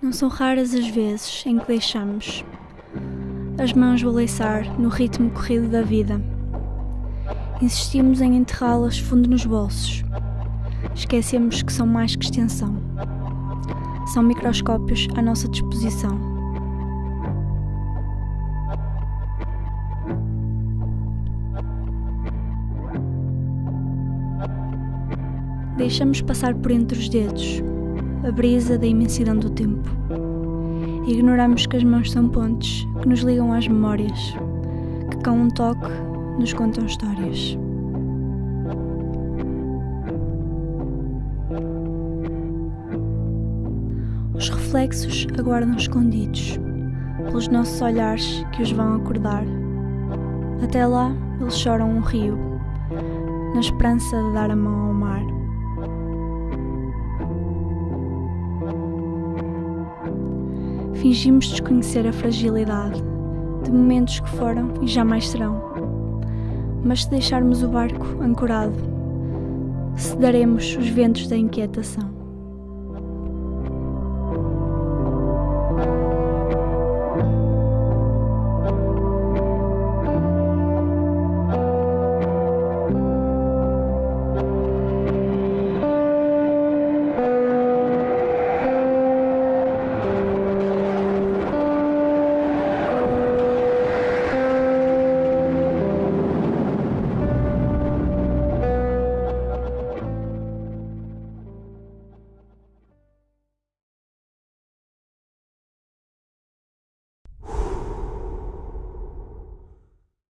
Não são raras as vezes em que deixamos as mãos balançar no ritmo corrido da vida. Insistimos em enterrá-las fundo nos bolsos. Esquecemos que são mais que extensão. São microscópios à nossa disposição. Deixamos passar por entre os dedos a brisa da imensidão do tempo. Ignoramos que as mãos são pontes que nos ligam às memórias, que com um toque nos contam histórias. Os reflexos aguardam escondidos pelos nossos olhares que os vão acordar. Até lá, eles choram um rio, na esperança de dar a mão ao mar. Fingimos desconhecer a fragilidade de momentos que foram e jamais serão. Mas se deixarmos o barco ancorado, cederemos os ventos da inquietação.